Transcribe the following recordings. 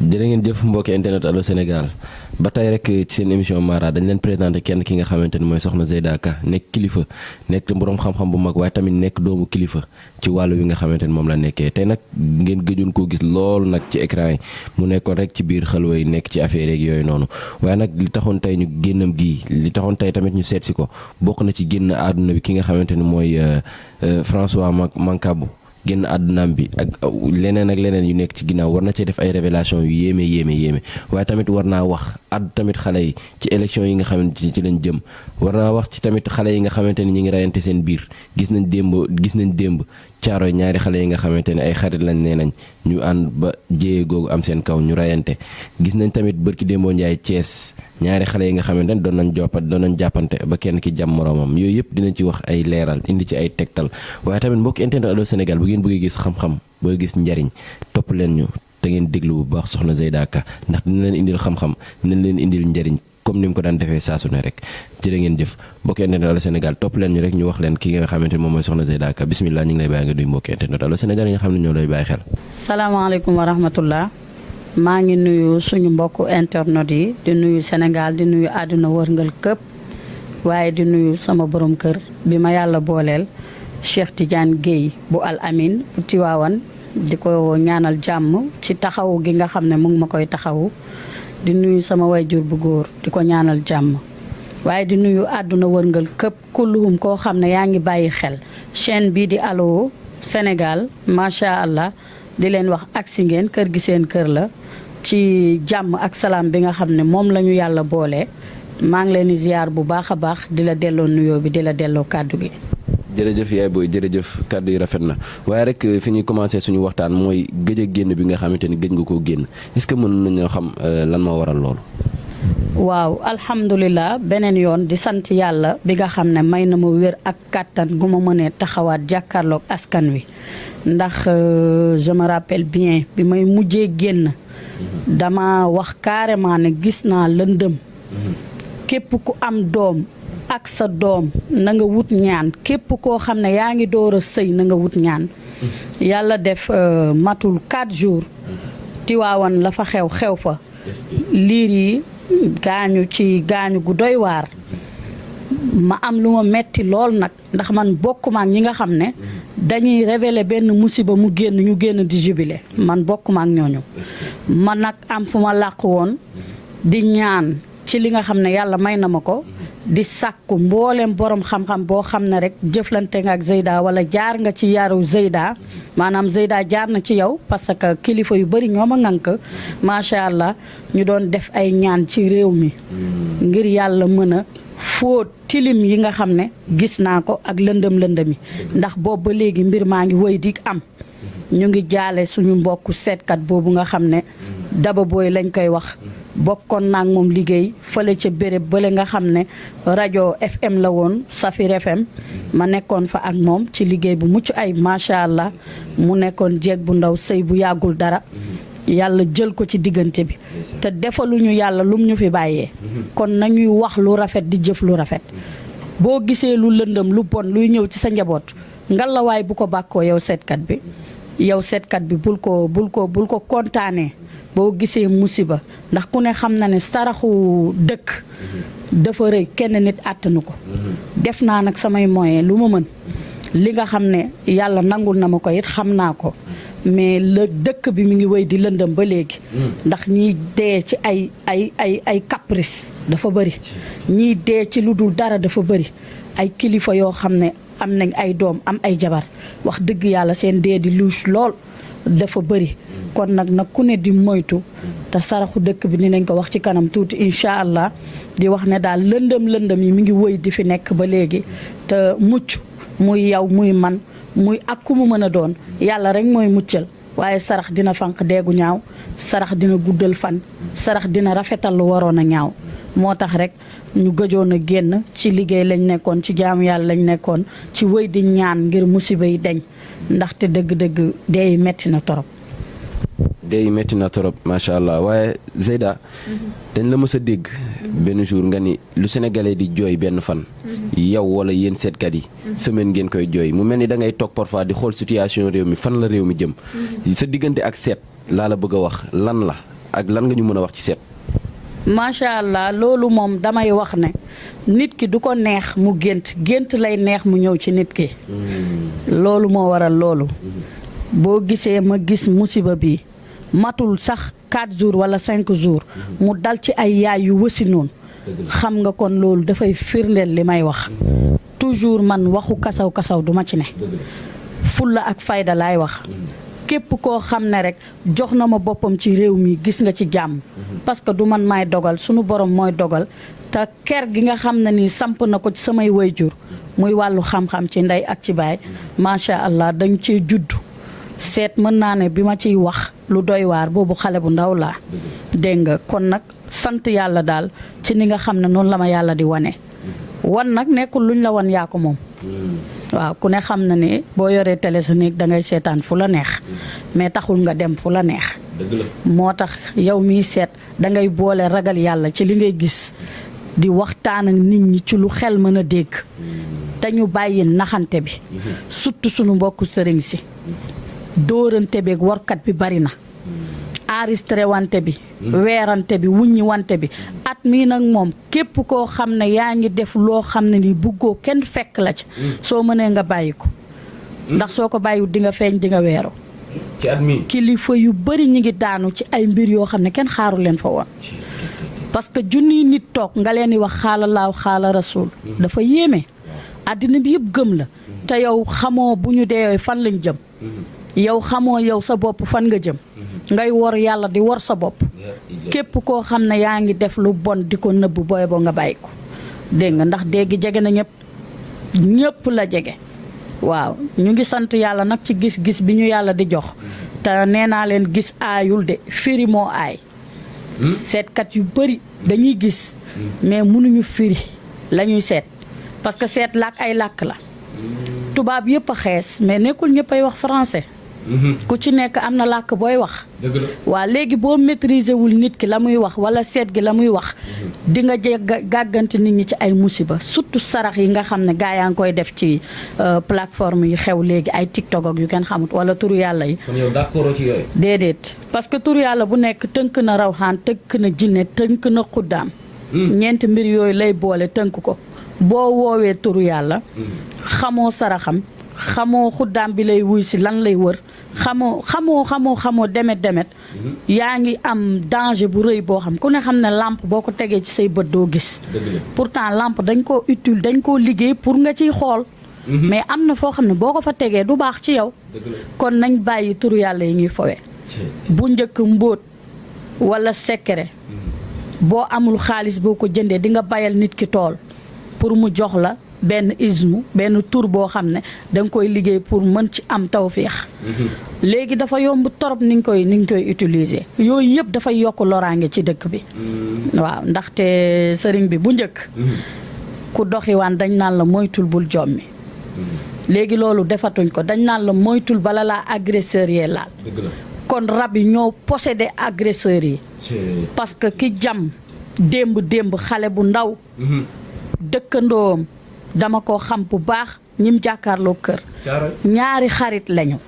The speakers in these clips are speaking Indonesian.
jërë ngeen jëf mbokki internet Allô Sénégal. Ba tey rek ci seen émission Mara dañ leen présenté kenn ki nga xamante ni mooy soxna Zeyda Ka nekk kilifa nekk boroom xam-xam bu mag waaye tamit nekk doomu kilifa ci wàllu wi nga xamante ni moom la nekkee. Tey nag ngeen gëjoon koo gis loolu nag ci écran yi mu nekkoon rek ci biir xalwa yi nekk ci affaire yeeg yooyu noonu. Waaye nag li taxoon tey ñu génnam gii li taxoon tey tamit ñu seet si ko bokk na ci génn àdduna bi ki nga xamante ni mooy François Mancabou. Génn àddunaam bi ak leneen ak leneen yu nekk ci ginnaaw war na cee def ay révélation yu yéeme yéeme yéeme. Waaye tamit war naa wax àddu tamit xale yi ci élection yi nga xamante ni ci lañ jëm. War naa wax ci tamit xale yi nga xamante ni ñu ngi rayante seen biir. Gis nañ démb gis nañ démb caaro ñaari xale yi nga xamante ne ay xarit lañ nee nañ ñu ànd ba jéye googu am seen kaw ñu rayante. Gis nañ tamit bërki démboo njaay Cees ñaari xale yi nga xamante ne doon nañ joppat doon nañ jàppante ba kenn ki jàmm moroomam. Yooyu yëpp dinañ ci wax ay leeral indi ci ay tegtal. Waaye tamit mbokk internet Allô Sénégal bu ngeen bëggee gis xam-xam gis njariñ topp leen ñu. Te ngeen déglu bu baax soxna Zeyda ndax dina leen indil xam-xam dina leen indil njariñ comme ni mu ko daan defee saa su ne rek. Jërë ngeen jëf. Mbokki internet Allô Sénégal topp leen ñu rek ñu wax leen ki nga xamante ne moom mooy soxna Zeyda Ka. Bismillah ñu ngi lay bàyyi nga duy mbokki internet Allô Sénégal nga xam ne ñoo lay bàyyi xel. Salaamaaleykum wa rahmatullah. Maa ngi nuyu suñu mbokku internet yi di nuyu Sénégal di nuyu wërngal këpp waaye di nuyu sama borom kër bi ma yàlla booleel Cheikh Tidiane Guèye bu Al Amin bu di ko ñaanal jàmm ci taxawu gi nga xam ne mu ngi koy di nuyu sama wayjur bu góor di ko ñaanal jàmm. waaye di nuyu àdduna wërngal këpp kulluhum koo xam ne yaa ngi xel. chaîne bii di Allô allah di leen wax agsi ngeen kër gi seen kër la. ci jàmm ak salaam bi nga xam ne moom la ñu yàlla boole. maa ngi ziar bu baax a baax di la nuyoo bi di la gi. Jërëjëf yaay booy jërëjëf kàddu yi rafet na. Waaye rek fi ñuy commencé suñu waxtaan mooy gëj a génn bi nga xamante ni gëj nga koo génn. Est-ce que mën nañoo xam lan moo waral loolu. waaw alhamdulilah beneen yoon di sant yàlla bi nga xam ne may na ma wér ak kàttan gu ma mënee taxawaat jàkkaarloog askan wi. Ndax je me rappelle bien bi may mujjee génn dama wax carrément ne gis naa lëndëm. Képp ku am doom ak sa doom na nga wut ñaan. Képp koo xam ne yaa ngi door a sëy na nga wut ñaan. Yàlla def matul 4 jours. Tiwaawan la fa xew xew fa. Liir yi gaañu ci gaañu gu doy waar. Ma am lu ma metti lool nag ndax man bokkuma ak ñi nga xam ne dañuy révéler benn musiba mu génn ñu génn di jubilé man bokkuma ak ñooñu. Man nag am fu ma làq woon di ñaan ci li nga xam ne yàlla may na ma di sàkku mboolem borom xam-xam boo xam ne rek jëflante nga ak Zeyda wala jaar nga ci yaru Zeyda maanaam Zeyda jaar na ci yow parce que kilifa yu bëri ñoo ma ŋànk. Macha allah ñu doon def ay ñaan ci réew mi ngir yàlla mën a fóot tilim yi nga xam ne gis naa ko ak lëndëm lëndëmi ndax boobu ba léegi mbir maa ngi wëy di am. Ñu ngi jaale suñu mbokku seetkat boobu nga xam ne daba booy lañ koy wax bokkoon naa moom liggéey fële ca béréb bële nga xam ne rajo FM la woon Safir FM ma nekkoon fa ak moom ci liggéey bu mucc ay macha allah. Mu nekkoon jeeg bu ndaw sëy bu yàggul dara. Yàlla jël ko ci diggante bi. Te defaluñu yàlla lum ñu fi bàyyee. Kon nañuy wax lu rafet di jëf lu rafet. Boo gisee lu lëndëm lu bon luy ñëw ci sa njaboot ngalawaay bu ko bàkkoo yow seetkat bi. Yow seetkat bi bul ko bul ko bul ko kontaanee. Boo gisee musiba ndax ku ne xam na ne saraxu dëkk dafa rëy kenn nit àttanu ko. Def naa nag samay moyen lu ma mën. Li nga xam ne yàlla nangul na ma ko it xam naa ko. Mais la dëkk bi mu ngi wéy di lëndëm ba léegi. Ndax ñiy dee ci ay ay ay ay caprice dafa bëri ñiy dee ci lu dul dara dafa bëri ay kilifa yoo xam ne am nañ ay doom am ay jabar. Wax dëgg yàlla seen dee di luus lool. Dafa bëri kon nag nag ku ne di moytu te saraxu dëkk bi dinañ ko wax ci kanam tuuti incha allah di wax ne daal lëndëm lëndëm yi mi ngi wëy di fi nekk ba léegi. Te mucc muy yow muy man muy ak mu mën rek mooy muccal. Waaye sarax dina fanq deegu ñaaw sarax dina guddal fan sarax dina rafetal lu waroon a ñaaw. Moo tax rek ñu gëjoon a génn ci liggéey lañ nekkoon ci jaamu yàlla lañ nekkoon ci wëy di ñaan ngir musiba yi deñ ndaxte dëgg-dëgg dee metti na torop. Dee metti na torop macha allah. Waaye Zeyda dañ la mës a dégg. Benn jour nga ni lu sénégalais di jooy benn fan yow wala yéen seetkat yi semaine ngeen koy jooy. Mu mel ni da ngay toog parfois di xool situation réew mi fan la réew mi jëm. Sa diggante ak seet laa la bëgg a wax lan la ak lan nga ñu mën a wax ci seet. macha allah loolu moom damay wax ne nit ki du ko neex mu gént. Gént lay neex mu ñëw ci nit ki. Loolu moo waral loolu. boo gisee ma gis musiba bi matul sax 4 jours wala 5 jours. Mu dal ci ay yaay yu wësi noonu. Xam nga kon loolu dafay firndeel li may wax. Toujours man waxu kasaw kasaw duma ci ne. Fulla ak fayda laay wax. Képp koo xam ne rek jox na ma boppam ci réew mi gis nga ci jàmm. Parce que du man maay dogal sunu borom mooy dogal. Te ker gi nga xam ne nii samp na ko ci samay wayjur. Muy wàllu xam-xam ci ndey ak ci baay macha allah dañ ciy judd. Seet mën naa ne bi ma ciy wax lu doy waar boobu xale bu ndaw laa. Dégg nga? Kon nag sant yàlla daal ci ni nga xam ne noonu la ma yàlla di wane. Wan nag nekkul luñ la wan yaa ko moom. Waaw ku ne xam na ne boo yoree télé sa néeg da ngay seetaan fu la neex. Mais taxul nga dem fu la neex. Moo tax yow miy seet da ngay boole ragal yàlla ci li ngay gis. Di waxtaan ak nit ñi ci lu xel mën a dégg. te ñu bàyyi naxante bi. surtout sunu mbokku sëriñ si. dóorante beeg warkat bi bari na. enregistré wante bi. weerante bi wuññi wante bi. at mii nag moom képp koo xam ne yaa ngi def loo xam ne ni buggoo kenn fekk la ca. soo mënee nga bàyyi ko. ndax soo ko bàyyiwul di nga feeñ di nga weeru. Ci at mi. kilifa yu bari ñu ngi daanu ci ay mbir yoo xam ne kenn xaaru leen fa woon. Parce que junniy nit toog nga leen di wax xaala laaw xaala rasul dafa yéeme. Àddina bi yëpp gëm la. Te yow xamoo bu ñu deewee fan lañ jëm. Yow xamoo yow sa bopp fan nga jëm. Ngay wor yàlla di wor sa bopp. Képp koo xam ne yaa ngi def lu bon di ko nëbb booy boo nga bàyyi ko. Dégg nga ndax dégg jege na ñëpp. Ñëpp la jege. Waaw. Ñu ngi sant yàlla nag ci gis-gis bi ñu yàlla di jox. Te nee naa leen gis aayul de firi moo aay seetkat yu bëri dañuy gis. Mais mënuñu firi la ñuy seet. Parce que seet làkk ay làkk la. Tubaab yëpp a xees mais nekkul ñëpp ay wax français. Ku ci nekk am na làkk booy wax. Waa léegi boo maîtriser wul nit ki la muy wax wala seet gi la muy wax di nga jeg gàggante nit ñi ci ay musiba. Surtout sarax yi nga xam ne gaa yaa ngi koy def ci plateforme yi xew léegi ay tiktok ak yu kenn xamut wala turu yàlla yi. Kon yow d'accord ci yooyu. déedéet. Parce que turu yàlla bu nekk tënk na rawxaan tënk na jinne tënk na xuddaam. Ñeenti mbir yooyu lay boole tënk ko. Boo woowee turu yàlla xamoo saraxam xamoo xuddaam bi lay wuy si lan lay wër. xamoo xamoo xamoo xamoo demet demet. Yaa ngi am danger bu rëy boo xam ku ne xam ne lampe boo ko tegee ci say bët doo gis. Pourtant lampe dañ koo utile dañ koo liggéey pour nga ciy xool. Mais am na foo xam ne boo ko fa tegee du baax ci yow. Kon nañ bàyyi turu yàlla yi ñuy fowe bu njëkk mbóot wala secret boo amul xaalis boo ko jëndee di nga bayal nit ki tool pour mu jox la benn ismu benn tur boo xam ne da nga koy liggéey pour mën ci am tawféex. Léegi dafa yomb torop ni nga koy ni nga koy utiliser. Yooyu yëpp dafay yokk loraange ci dëkk bi. Waaw ndaxte sëriñ bi bu njëkk ku doxiwaan dañ naan la moytul bul jommi. Léegi loolu defatuñ ko dañ naan la moytul bala laa agresseur yee laal. Kon rab yi ñoo possédé agresseurs yi. Parce que ki jam démb démb xale bu ndaw. Dëkkandoom dama ko xam bu baax ñim jàkkaarloo kër. Ñaari xarit lañu.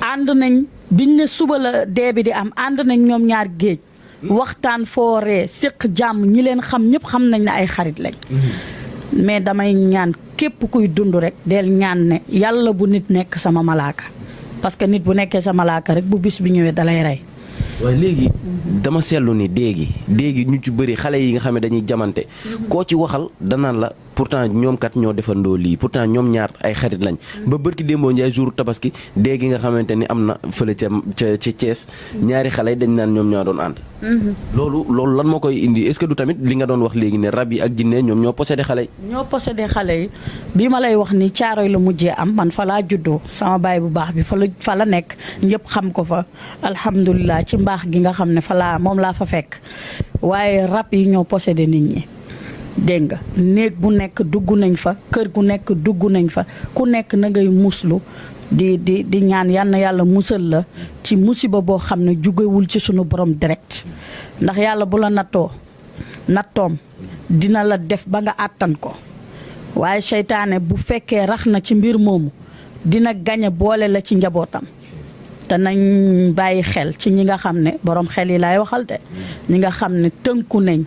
Ànd nañ biñ ne suba la dee bi di am ànd nañ ñoom ñaar géej. Waxtaan fooree séq jàmm ñi leen xam ñëpp xam nañ ne ay xarit lañ. Mais damay ñaan képp kuy dund rek del ñaan ne yàlla bu nit nekk sama malaaka. Parce que nit bu nekkee sa malaaka rek bu bis bi ñëwee dalay rey. Waaye léegi dama seetlu ni déegi déegi ñu ci bëri xale yi nga xam ne dañuy jamante. Koo ci waxal danaan la pourtant ñoom kat ñoo defandoo lii pourtant ñoom ñaar ay xarit lañ ba bërki démboo njaay jour tabaski déegi nga xamante ni am na fële ca ca ca Thiès ñaari xale yi dañ naan ñoom ñoo doon ànd. Loolu loolu lan moo koy indi est-ce que du tamit li nga doon wax léegi ne rab yi ak jinne ñoom ñoo possédé xale yi? Ñoo possédé xale yi. Bii ma lay wax ni caaroy la mujjee am man fa laa juddoo sama baay bu baax bi fa la fa la nekk ñëpp xam ko fa. Alhamdulilah ci mbaax gi nga xam ne fa laa moom laa fa fekk. Waaye rab yi ñoo possédé nit ñi dégg nga néeg bu nekk dugg nañ fa kër gu nekk dugg nañ fa ku nekk na ngay muslu di di di ñaan yal yàlla musal la ci musiba boo xam ne jugewul ci sunu borom direct. Ndax yàlla bu la nattoo nattoom dina la def ba nga àttan ko. Waaye seytaane bu fekkee rax na ci mbir moomu dina gañe boole la ci njabootam. Te nañ bàyyi xel ci ñi nga xam ne borom xel yi laay waxal de. Ñi nga xam ne tënku nañ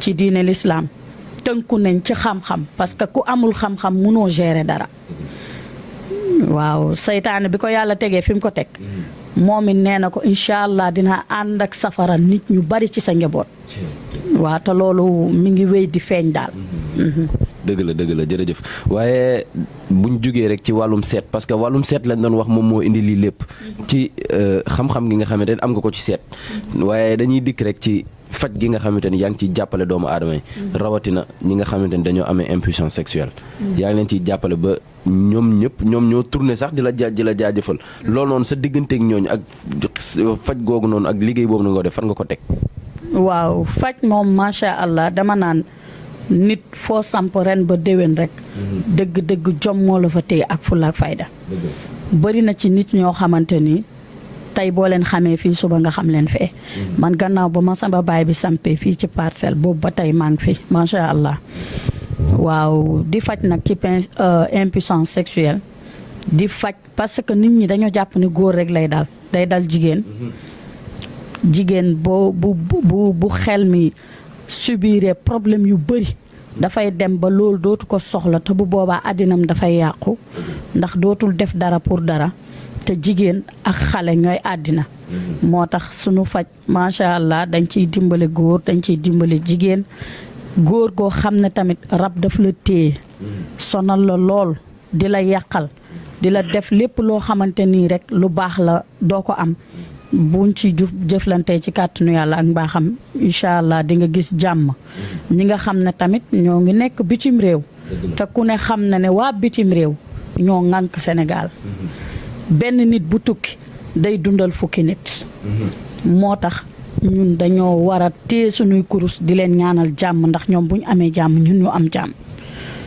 ci diine l'islam tënku nañ ci xam-xam parce que ku amul xam-xam munoo gérer dara. Waaw seytaane bi ko yàlla tegee fi mu ko teg. Moom ko incha allah dina ànd ak safara nit ñu bari ci sa njaboot. Waaw te loolu mi ngi wéy di feeñ daal. Dëgg la dëgg la jërëjëf. Waaye buñ jugee rek ci wàllum seet parce que wàllum seet lañ doon wax moom moo indi lii lépp. Ci xam-xam gi nga xamante ne am nga ko ci seet. Waaye dañuy dikk rek ci faj gi nga xamante ni yaa ngi ciy jàppale doomu aadama yi. Rawatina ñi nga xamante ni dañoo amee impuissance sexuelle. Yaa ngi leen ciy jàppale ba ñoom ñëpp ñoom ñoo tourné sax di la jaa di la jaajëfal. Loolu noonu sa digganteeg ñooñu ak faj googu noonu ak liggéey boobu nga def fan nga ko teg? Waaw faj moom macha allah dama naan nit foo samp ren ba déwén rek. Dëgg-dëgg jom moo la fa téye ak fulla ak fayda. Bëri na ci nit ñoo xamante ni tey boo leen xamee fii suba nga xam leen fee. Man gannaaw ba ma sama baay bi sampee fii ci parcelle boobu ba tey maa ngi fi macha allah. Waaw di faj nag ci impuissance sexuelle. Di faj parce que nit ñi dañoo jàpp ni góor rek lay dal day dal jigéen. Jigéen boo bu bu bu xel mi subiree problème yu bëri dafay dem ba loolu dootu ko soxla te bu boobaa àddinam dafay yàqu. Ndax dootul def dara pour dara te jigéen ak xale ñooy àddina. Moo tax sunu faj macha allah dañ ciy dimbale góor dañ ciy dimbale jigéen. Góor goo xam ne tamit rab daf la téye. Sonal la lool di la yàqal di la def lépp loo xamante nii rek lu baax la doo ko am. Buñ ci juf jëflante ci kàttanu yàlla ak mbaaxam incha allah di nga gis jàmm. Ñi nga xam ne tamit ñoo ngi nekk bitim réew. Te ku ne xam na ne waa bitim réew ñoo ŋànk Sénégal. Benn nit bu tukki day dundal fukki nit. Moo tax ñun dañoo war a téye suñuy kurus di leen ñaanal jàmm ndax ñoom bu ñu amee jàmm ñun ñu am jàmm.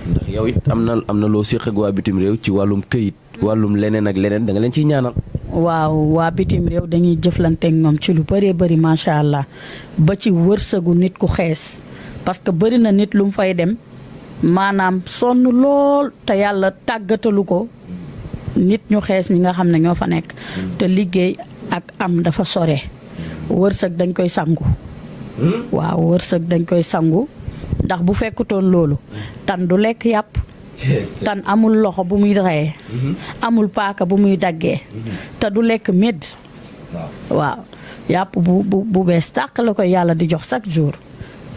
Ndax yow it am na am na loo séq ak waa bitim réew ci wàllum këyit wàllum leneen ak leneen da nga leen ciy ñaanal. Waaw waa bitim réew dañuy jëflanteek ñoom ci lu bëree bëri macha allah ba ci wërsëgu nit ku xees parce que bëri na nit lu mu fay dem maanaam sonn lool te yàlla tàggatalu ko nit ñu xees ñi nga xam ñoo fa nekk. te liggéey ak am dafa sore. wërsëg dañ koy sangu. waaw wërsëg dañ koy sangu. ndax bu fekkutoon loolu tan du lekk yàpp. tan amul loxo bu muy reyee. amul paaka bu muy daggee. te du lekk médd waaw yàpp bu bu bu tàq la koy yàlla di jox chaque jour.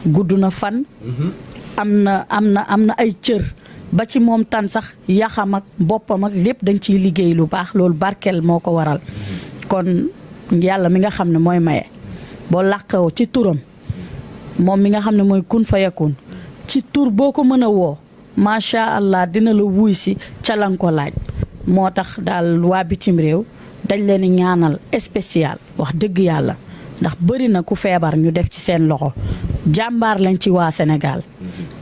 gudd na fan. am na am na am na ay cër ba ci moom tan sax yaxam ak boppam ak lépp dañ ciy liggéey lu baax loolu barkeel moo ko waral. Kon yàlla mi nga xam ne mooy maye boo làqoo ci turam moom mi nga xam ne mooy kun fa yakun ci tur boo ko mën a woo macha allah dina la wuy si ca ko laaj. Moo tax daal waa bitim réew dañ leen ñaanal spécial wax dëgg yàlla ndax bëri na ku feebar ñu def ci seen loxo jàmbaar lañ ci waa Sénégal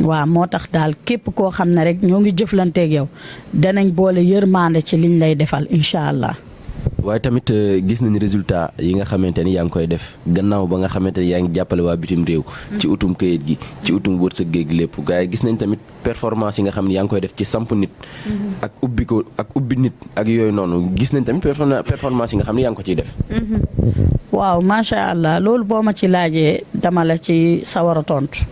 waaw moo tax daal képp koo xam ne rek ñoo ngi jëflanteeg yow danañ boole yërmande ci liñ lay defal incha allah. Waaye tamit gis nañ résultat yi nga xamante ni yaa ngi koy def gannaaw ba nga xamante ni yaa ngi jàppale waa bitim réew. ci utum këyit gi ci utum wërsëg géeg lépp gars yi gis nañ tamit performance yi nga xam ne yaa ngi koy def ci samp nit. ak ubbi ko ak ubbi nit ak yooyu noonu gis nañ tamit performance yi nga xam ne yaa ngi ko ciy def. waaw macha allah loolu boo ma ci laajee dama la ci sawar a tontu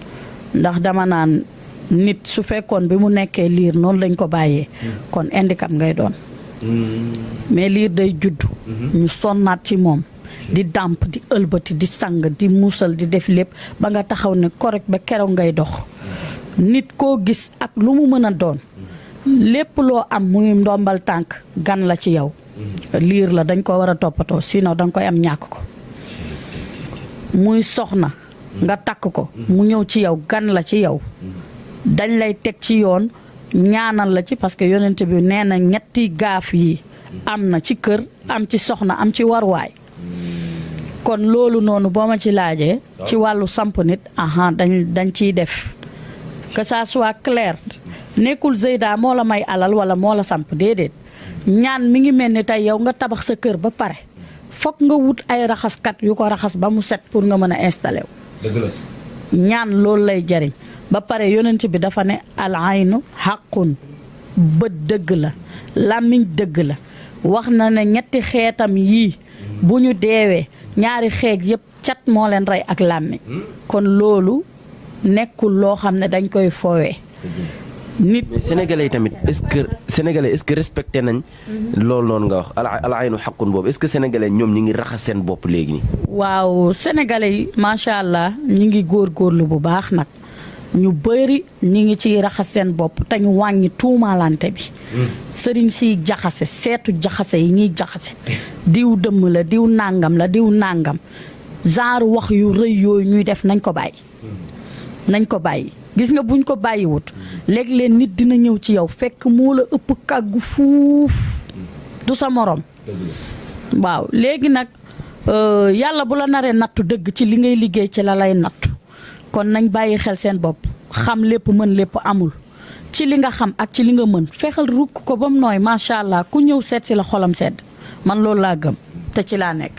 ndax dama naan nit su fekkoon bi mu nekkee liir noonu lañ ko bàyyee. kon handicap ngay doon. Mais liir day judd. ñu sonnaat ci moom. di dàmp di ëlbati di sang di muusal di def lépp ba nga taxaw ne correct ba keroog ngay dox. nit koo gis ak lu mu mën a doon. lépp loo am muy ndombal tànk gan la ci yow. liir la dañ ko war a toppatoo sinon danga koy am ñàkk ko. muy soxna. nga takk ko. mu ñëw ci yow gan la ci yow. dañ lay teg ci yoon. ñaanan la ci parce que yonente bi nee na ñetti gaaf yi am na ci kër am ci soxna am ci warwaay. Kon loolu noonu boo ma ci laajee ci wàllu samp nit aha da dañ ciy def. Que ça soit claire nekkul gëyda moo la may alal wala moo la samp déedéet. Ñaan mi ngi melni tey yow nga tabax sa kër ba pare. Foog nga wut ay raxas kat yu ko raxas ba mu set pour nga mën a installér wu. Ba pare yonent bi dafa ne al aynu xàqun bët dëgg la làmmiñ dëgg la. Wax na ne ñetti xeetam yii bu ñu deewee ñaari xeet yëpp cat moo leen rey ak làmmiñ. Kon loolu nekkul loo xam ne dañ koy foowee. Nit sénégalais yi tamit est-ce que sénégalais est-ce que respecté nañ loolu noonu nga wax al aynu xaqun boobu est-ce que sénégalais ñoom ñi ngi raxas seen bopp léegi nii? Waaw sénégalais yi macha allah ñi ngi góorgóorlu bu baax nag. Ñu bëri ñi ngi ciy raxas seen bopp te ñu wàññi tuumaalante bi. Sëriñ siy jaxase seetu jaxase yi jaxase. Diw dëmm la diw nàngam la diw nàngam genre wax yu yooyu ñuy def nañ ko bàyyi. Nañ ko bàyyi. Gis nga buñ ko bàyyiwut léeg-léeg nit dina ñëw ci yow fekk moo la ëpp kàggu fuuf. Du sa morom waaw léegi nag yàlla bu la naree nattu dëgg ci li ngay liggéey ci la lay nattu kon nañ bàyyi xel seen bopp xam lépp mën lépp amul ci li nga xam ak ci li nga mën fexeel rukk ko ba mu nooy macha allah ku ñëw seet si la xolam sedd man loolu laa gëm te ci laa nekk.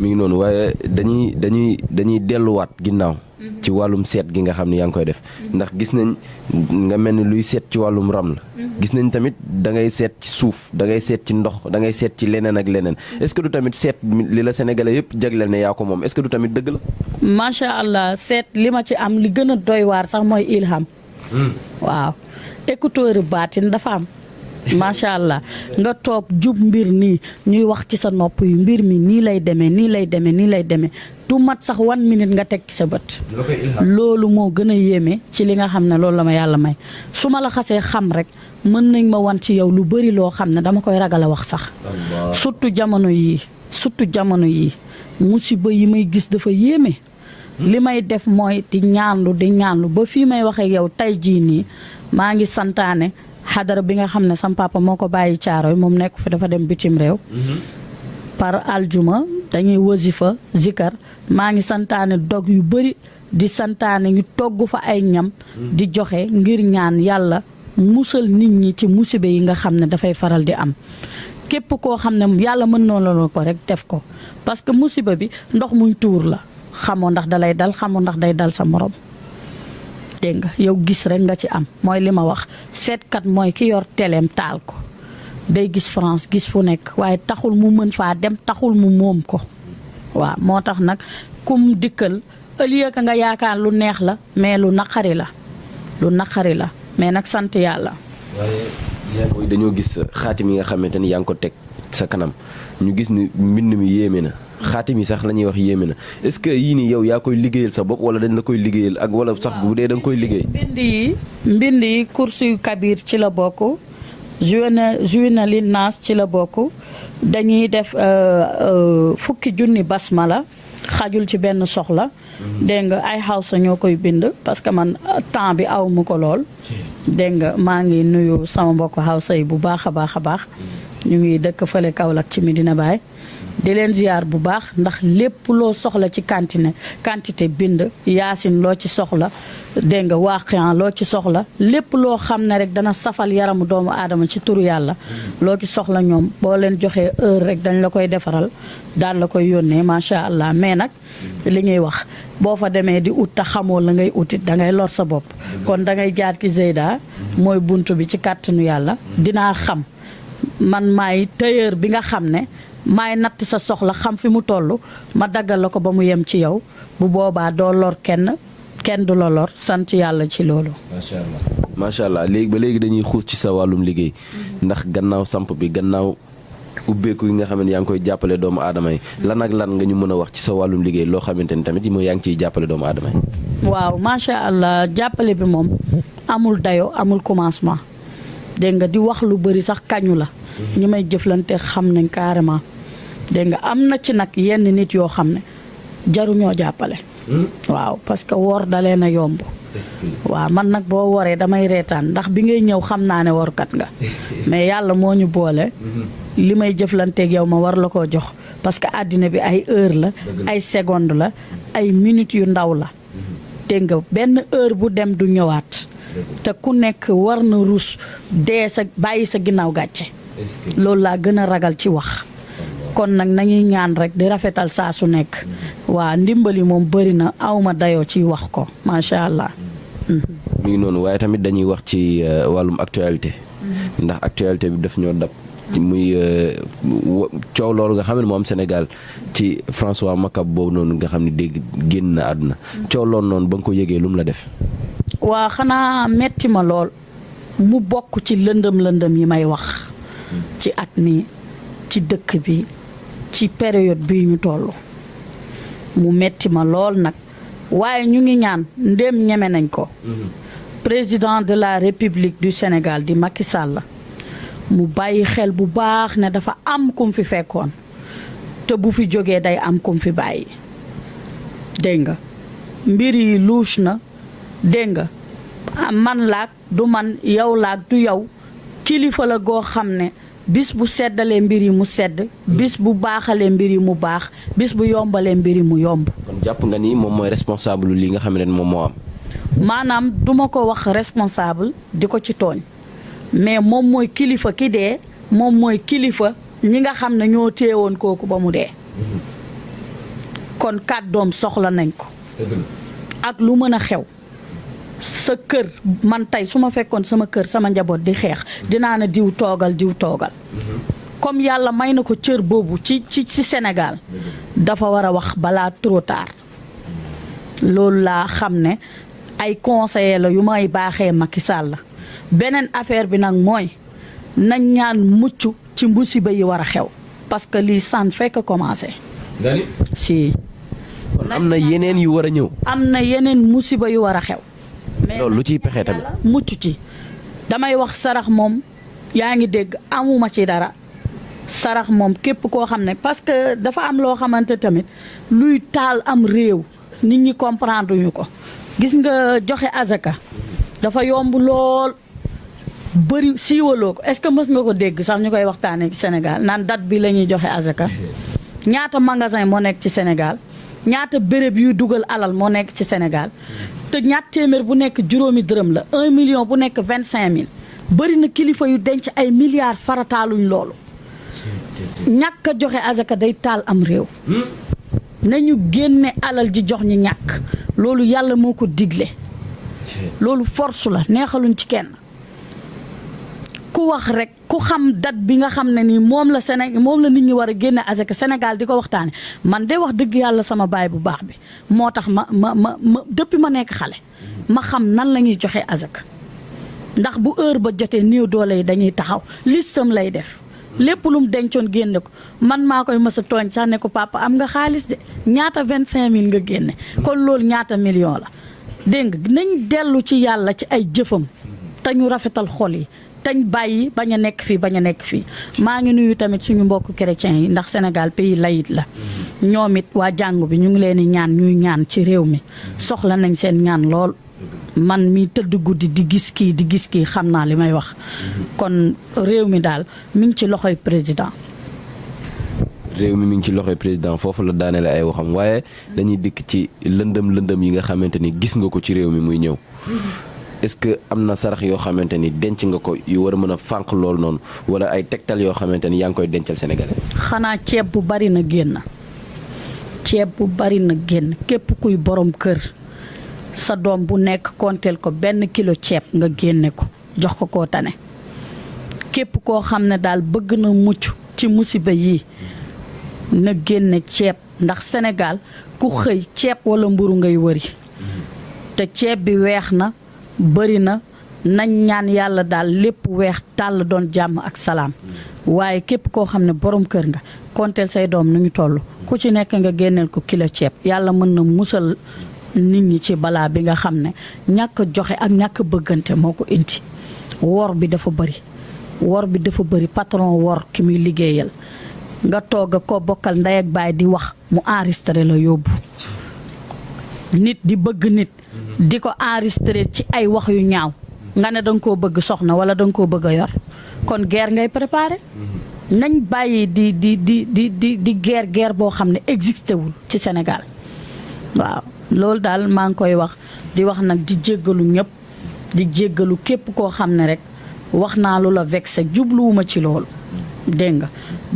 mi ngi noonu waaye dañuy dañuy dañuy delluwaat ginnaaw. Ci wàllum seet gi nga xam ne yaa ngi koy def. ndax gis nañ nga mel ni luy seet ci wàllum ram la. gis nañ tamit da ngay seet ci suuf da ngay seet ci ndox da ngay seet ci leneen ak leneen est-ce que du tamit seet li la sénégalais yëpp jagleel ne yaa ko moom est-ce que du tamit dëgg la. macha allah seet li ma ci am li gën a doy waar sax mooy ilham. waaw écouteur baatin dafa am. Macha allah nga toog jub mbir nii ñuy wax ci sa nopp yi mbir mi nii lay demee nii lay demee nii lay demee du mat sax one minute nga teg ci sa bët. loolu moo gën a yéeme ci li nga xam ne loolu la ma yàlla may su ma la xasee xam rek mën nañ ma wan ci yow lu bëri loo xam ne dama koy ragal a wax sax. surtout jamono yii surtout jamono yii musiba yi may gis dafa yéeme. li may def mooy di ñaanlu di ñaanlu ba fii may waxee yow tey jii nii maa ngi santaane. Xadara bi nga xam ne sam papa moo ko bàyyi moom nekk fi dafa dem bitim réew. Par aljuma dañuy wasifa zikar. Maa ngi santaane dog yu bëri di santaane ñu togg fa ay ñam di joxe ngir ñaan yàlla musal nit ñi ci musibe yi nga xam ne dafay faral di am. Képp koo xam ne yàlla mën na la ko rek def ko. Parce que musiba bi ndox muñ tuur la. Xamoo ndax dalay dal xamoo ndax day dal sa morom dégg nga yow gis rek nga ci am. Mooy li ma wax seetkat mooy ki yor teleem taal ko. Day gis France gis fu nekk waaye taxul mu mën faa dem taxul mu moom ko. Waaw moo tax nag kum au lieu que nga yaakaar lu neex la mais lu naqari la. Lu naqari la mais nag sant yàlla. waaye mooy dañoo gis xaatim yi nga xamante ni yaa ngi ko teg sa kanam. Ñu gis ni mbind mi na. Xaatim yi sax la ñuy wax yéeme na est-ce que yii nii yow yaa koy liggéeyal sa bopp wala dañ la koy liggéeyal ak wala sax bu dee da nga koy liggéey. mbind yi mbind yi kursu kabir ci la bokk li naas ci la bokk dañuy def fukki junni basmala xajul ci benn soxla. dégg nga ay xawsa ñoo koy bind parce que man temps bi aw mu ko lool. dégg nga maa ngi nuyu sama mbokk xawsa yi bu baax a baax a baax. ñu ngi dëkk fële Kaolack ci Medina Baye. Di leen ziar bu baax ndax lépp loo soxla ci quantité quantité bind yaasin loo ci soxla dégg nga waaqian loo ci soxla lépp loo xam ne rek dana safal yaramu doomu aadama ci turu yàlla. Loo ci soxla ñoom boo leen joxee heure rek dañ la koy defaral daal la koy yónnee macha allah. Mais nag li ñuy wax boo fa demee di ut te xamoo la ngay utit da ngay lor sa bopp. Kon da ngay jaar ki Zeyda mooy bunt bi ci kàttanu yàlla. Dinaa xam man maay tailleur bi nga xam ne maay natt sa soxla xam fi mu toll ma daggal la ko ba mu yem ci yow bu boobaa doo lor kenn kenn du la lor sant yàlla ci loolu. macha allah macha allah léegi ba léegi dañuy xuus ci sa wàllum liggéey ndax gannaaw samp bi gannaaw ubbeeku yi nga xam ne yaa ngi koy jàppale doomu aadama yi lan ak lan nga ñu mën a wax ci sa wàllum liggéey loo xamante ni tamit mooy yaa ngi ciy jàppale doomu aadama yi. waaw macha allah jàppale bi moom amul dayo amul commencement dégg nga di wax lu bëri sax kañu la. ñi may jëflante xam nañ carrément. Dégg nga am na ci nag yenn nit yoo xam ne jaruñoo jàppale. waaw parce que woor dalee na yomb. waaw man nag boo woree damay reetaan ndax bi ngay ñëw xam naa ne workat nga. mais yàlla moo ñu boole. li may jëflanteeg yow ma war la koo jox parce que àddina bi ay heure la. ay seconde la ay minutes yu ndaw la. dégg nga benn heure bu dem du ñëwaat. te ku nekk war na ruus dee sa bàyyi sa ginnaaw gàcce. loolu laa gën a ragal ci wax. Kon nag nañuy ñaan rek di rafetal saa su nekk. Waa ndimbali moom bëri na awma dayoo ci wax ko macha allah. mi ngi noonu waaye tamit dañuy wax ci wàllum actualité. ndax actualité bi daf ñoo dab. Muy coow loolu nga xam ne moo am Sénégal ci François Mancabou boobu noonu nga xam ne dégg génn na àdduna. Coow loolu noonu ba nga ko yëgee lu mu la def? Waa xanaa metti ma lool. Mu bokk ci lëndëm lëndëm yi may wax. Ci at mi ci dëkk bi ci période bii ñu toll. Mu metti ma lool nag. Waaye ñu ngi ñaan ndéem ñeme nañ ko. Président de la république du Sénégal di Macky Sall mu bàyyi xel bu baax ne dafa am kum fi fekkoon. Te bu fi jógee day am kum fi bàyyi. Dégg nga? Mbir yi louche na. Dégg nga? Man laag du man yow laag du yow. Kilifa la goo xam ne bis bu seddalee mbir yi mu sedd bis bu baaxalee mbir yi mu baax bis bu yombalee mbir yi mu yomb. Kon jàpp nga ni moom mooy responsable li nga xam ne moom moo am. Maanaam duma ko wax responsable di ko ci tooñ mais moom mooy kilifa ki dee moom mooy kilifa ñi nga xam ne ñoo téewoon kooku ba mu dee. Kon kàddoom soxla nañ ko. Ak lu mën a xew sa kër man tey su ma fekkoon sama kër sama njaboot di xeex dinaa ne diw toogal diw toogal. Comme yàlla may na ko cër boobu ci ci ci Sénégal dafa war a wax balaa trop tard. Loolu laa xam ne ay conseiller la yu may baaxee Macky Sall. La beneen affaire bi nag mooy nañ ñaan mucc ci musiba yi war a xew parce que lii san fekk commencé. Si. Kon am na yeneen yu war a ñëw. Am na yeneen musiba yu war a xew loolu lu ciy pexe tamit. Mucc ci. Damay wax sarax moom yaa ngi dégg amuma ci dara. Sarax moom képp koo xam ne parce que dafa am loo xamante tamit luy taal am réew nit ñi comprendre ñu ko. Gis nga joxe azaka dafa yomb lool bëri siiwaloo ko. Est-ce que mës nga ko dégg sax ñu koy waxtaanee ci Sénégal naan date bi la ñuy joxe azaka? Ñaata magasin moo nekk ci Sénégal? Ñaata béréb yuy dugal alal moo nekk ci Sénégal te ñaat téeméer bu nekk juróomi dërëm la un million bu nekk vingt cinq mille. Bëri na kilifa yu denc ay milliards farataaluñ loolu. Ñàkk a joxe azaka day taal am réew. Nañu génne alal ji jox ñi ñàkk. Loolu yàlla moo ko digle. Loolu force la neexaluñ ci kenn. Ku wax rek ku xam date bi nga xam ne nii moom la Séné moom la nit ñi war a génne azaka Sénégal di ko waxtaane man de wax dëgg yàlla sama baay bu baax bi moo tax ma ma ma ma depuis ma nekk xale ma xam nan la ñuy joxe azaka ndax bu heure ba jotee néew doole yi dañuy taxaw listam lay def lépp lu mu dencoon génne ko man maa koy mës a tooñ sax ne ko papa am nga xaalis de ñaata vingt cinq mille nga génne kon loolu ñaata million la dégg nga nañ dellu ci yàlla ci ay jëfam te ñu rafetal xol yi tañ bàyyi bañ a nekk fii bañ a nekk fii. Maa ngi nuyu tamit suñu mbokk chrétiens yi ndax Sénégal pays laïque la. Ñoom it waa jàngu bi ñu ngi leen ñaan ñuy ñaan ci réew mi. Soxla nañ seen ñaan lool. Man mi tëdd guddi di gis kii di gis kii xam naa li may wax. Kon réew mi daal mi ngi ci loxoy président. Réew mi mi ngi ci loxoy président foofu la daanele ay waxam. Waaye dañuy dikk ci lëndëm lëndëm yi nga xamante ni gis nga ko ci réew mi muy ñëw est-ce que am na sarax yoo xamante ni denc nga ko yu war a mën a fànq loolu noonu wala ay tegtal yoo xamante ni yaa ngi koy dencal sénégalais. xanaa ceeb bu bari na génn. Ceeb bu bari na génn. Képp kuy borom kër sa doom bu nekk konteel ko benn kilo ceeb nga génne ko jox ko koo tane. Képp koo xam ne daal bëgg na mucc ci musiba yii na génne ceeb. Ndax Sénégal ku xëy ceeb walla mburu ngay wëri. Te ceeb bi bëri na nañ ñaan yàlla daal lépp weex tàll doon jàmm ak salaam. Waaye képp koo xam ne borom kër nga konteel say doom nu ñu toll. Ku ci nekk nga génneel ko kilo ceeb. Yàlla mën na musal nit ñi ci balaa bi nga xam ne ñàkk joxe ak ñàkk bëggante moo ko indi. Wor bi dafa bëri wor bi dafa bëri patron wor ki muy liggéeyal. Nga toog ko bokkal ndey ak baay di wax mu enregistré la yóbbu nit di bëgg nit di ko enregistré ci ay wax yu ñaaw. Nga ne danga koo bëgg soxna wala danga koo bëgg yor. Kon guerre ngay préparé. Nañ bàyyi di di di di di di guerre guerre boo xam ne existé wul ci Sénégal. Waaw loolu daal maa ngi koy wax. Di wax nag di jéggalu ñëpp di jéggalu képp koo xam ne rek wax naa lu la vexé jubluwuma ci loolu. Dégg nga?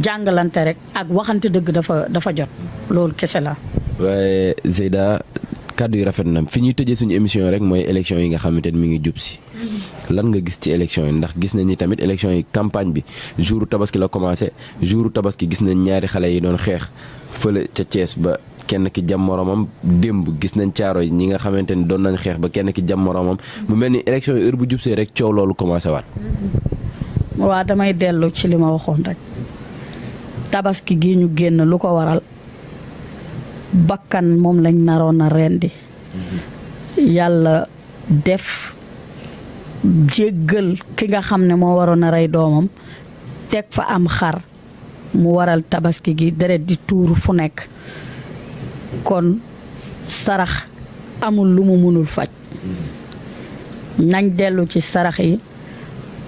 Jàngalante rek ak waxante dëgg dafa dafa jot. Loolu kese la. Waaye Zeyda kàddu yi rafet na. Fi ñuy tëjee suñu émission rek mooy élection yi nga xamante mi ngi jub si. Lan nga gis ci élection yi? Ndax gis nañ ni tamit élection yi campagne bi jouru tabaski la commencé. Jouru tabaski gis nañ ñaari xale yi doon xeex fële ca Thiès ba kenn ki jam moromam démb gis nañ caaro yi ñi nga xamante doon nañ ba kenn ki jam moromam mu mel élection heure bu jubsee rek coow loolu commencé waat. waa damay ci rek. Tabaski gi ñu génn waral bakkan moom lañ naroon a rendi. Yàlla def jéggal ki nga xam ne moo waroon a rey doomam teg fa am xar mu waral tabaski gi deret di tuuru fu nekk. Kon sarax amul lu mu mënul faj. Nañ dellu ci sarax yi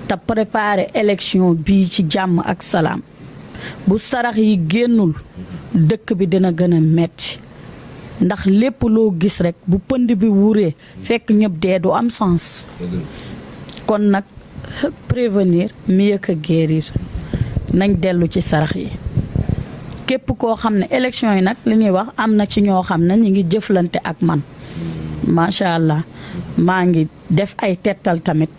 te préparer élection bii ci jàmm ak salaam. Bu sarax yi génnul dëkk bi dina gën a metti. Ndax lépp loo gis rekk bu pënd bi wuree fekk ñëpp dee du am sens. Kon nag prévenir mieux que guérir. Nañ dellu ci sarax yi. Képp koo xam ne élection yi nag li ñuy wax am na ci ñoo xam ne ñu ngi jëflante ak man. Macha allah maa ngi def ay tettal tamit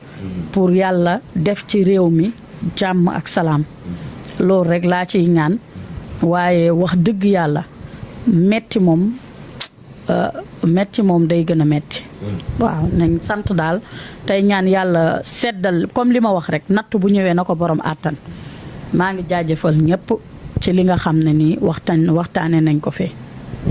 pour yàlla def ci réew mi jàmm ak salaam. Loolu rek laa ciy ñaan. Waaye wax dëgg yàlla metti moom metti moom day gën a metti. Waaw nañ sant daal. Tey ñaan yàlla seddal comme li ma wax rek natt bu ñëwee na ko borom àttan. Maa ngi jaajëfal ñëpp ci li nga xam ne nii waxtaan waxtaane nañ ko fee.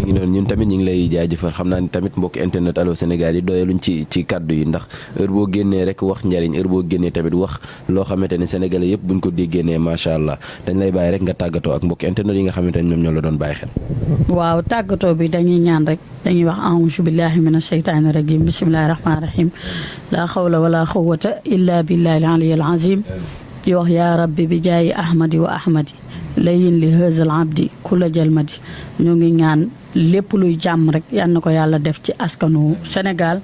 Mi ngi ñun tamit ñu ngi lay jaajëfal. Xam naa ni tamit mbokk internet Allô Sénégal yi doyaluñ ci ci kàddu yi ndax heure boo génnee rek wax njariñ heure boo génnee tamit wax loo xamante ne sénégalais yëpp buñ ko déggee ne macha allah. Dañ lay bàyyi rek nga tàggatoo ak mbokk internet yi nga xamante ne ñoom ñoo la doon bàyyi xel. waaw tàggatoo bi dañuy ñaan rek dañuy wax auzu billahi mina sheytaani rajim bismillahi rahmaani rahim laa xawla wala quwwata illa billahi al-aliyyil azim di wax yaa rabbi bi jaayi ahmadi wa ahmadi. Layin li hëzal abdi kula jalmadi ñu ngi ñaan lépp luy jàmm rek yal na ko def ci askanu Sénégal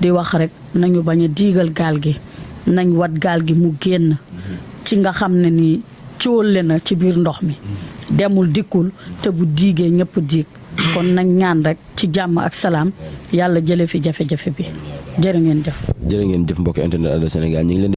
di wax rek nañu bañ a diigal gaal gi nañ wat gaal gi mu génn ci nga xam ne ni cóolle na ci biir ndox mi. Demul dikkul te bu diigee ñëpp diig. Kon nañ ñaan rek ci jàmm ak salaam yàlla jële fi jafe-jafe bi. Jërë ngeen jëf. Jërë ngeen jëf mbokk internet Allô ngi leen